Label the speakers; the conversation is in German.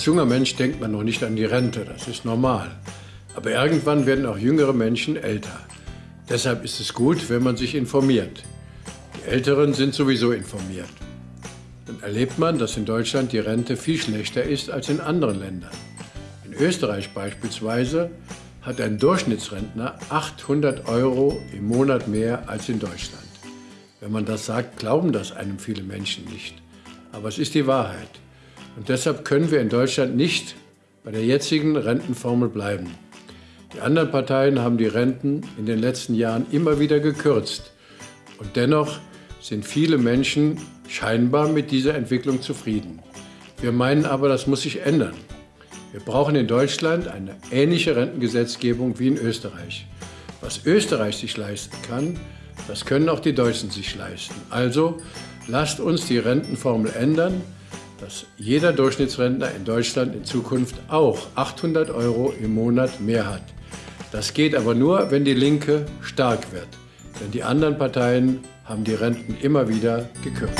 Speaker 1: Als junger Mensch denkt man noch nicht an die Rente, das ist normal. Aber irgendwann werden auch jüngere Menschen älter. Deshalb ist es gut, wenn man sich informiert. Die Älteren sind sowieso informiert. Dann erlebt man, dass in Deutschland die Rente viel schlechter ist als in anderen Ländern. In Österreich beispielsweise hat ein Durchschnittsrentner 800 Euro im Monat mehr als in Deutschland. Wenn man das sagt, glauben das einem viele Menschen nicht. Aber es ist die Wahrheit. Und deshalb können wir in Deutschland nicht bei der jetzigen Rentenformel bleiben. Die anderen Parteien haben die Renten in den letzten Jahren immer wieder gekürzt. Und dennoch sind viele Menschen scheinbar mit dieser Entwicklung zufrieden. Wir meinen aber, das muss sich ändern. Wir brauchen in Deutschland eine ähnliche Rentengesetzgebung wie in Österreich. Was Österreich sich leisten kann, das können auch die Deutschen sich leisten. Also lasst uns die Rentenformel ändern, dass jeder Durchschnittsrentner in Deutschland in Zukunft auch 800 Euro im Monat mehr hat. Das geht aber nur, wenn die Linke stark wird. Denn die anderen Parteien haben die Renten immer wieder gekürzt.